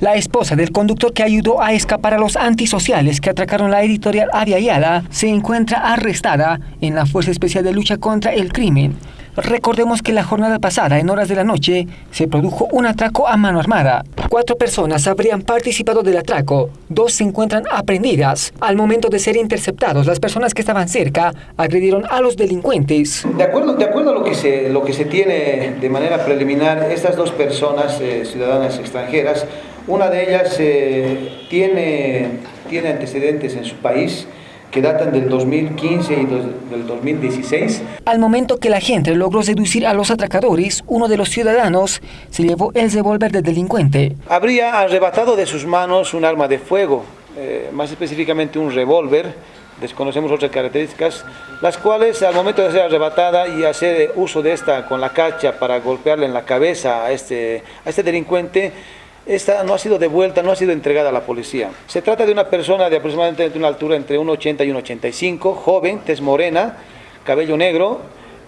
La esposa del conductor que ayudó a escapar a los antisociales que atracaron la editorial Avia se encuentra arrestada en la Fuerza Especial de Lucha contra el Crimen. Recordemos que la jornada pasada, en horas de la noche, se produjo un atraco a mano armada. Cuatro personas habrían participado del atraco, dos se encuentran aprendidas. Al momento de ser interceptados, las personas que estaban cerca agredieron a los delincuentes. De acuerdo, de acuerdo a lo que, se, lo que se tiene de manera preliminar, estas dos personas, eh, ciudadanas extranjeras, una de ellas eh, tiene, tiene antecedentes en su país, que datan del 2015 y del 2016. Al momento que la gente logró seducir a los atracadores, uno de los ciudadanos se llevó el revólver del delincuente. Habría arrebatado de sus manos un arma de fuego, eh, más específicamente un revólver, desconocemos otras características, las cuales al momento de ser arrebatada y hacer uso de esta con la cacha para golpearle en la cabeza a este, a este delincuente, esta no ha sido devuelta, no ha sido entregada a la policía. Se trata de una persona de aproximadamente una altura entre 1,80 y 1,85, joven, tez morena, cabello negro,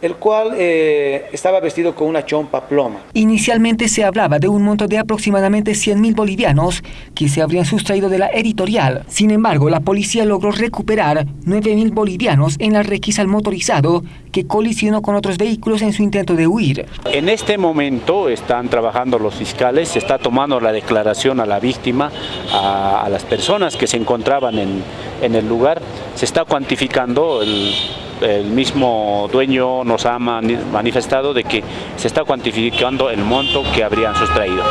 el cual eh, estaba vestido con una chompa ploma. Inicialmente se hablaba de un monto de aproximadamente 100 mil bolivianos que se habrían sustraído de la editorial. Sin embargo, la policía logró recuperar 9 mil bolivianos en la requisa al motorizado que colisionó con otros vehículos en su intento de huir. En este momento están trabajando los fiscales, se está tomando la declaración a la víctima, a, las personas que se encontraban en, en el lugar, se está cuantificando el el mismo dueño nos ha manifestado de que se está cuantificando el monto que habrían sustraído.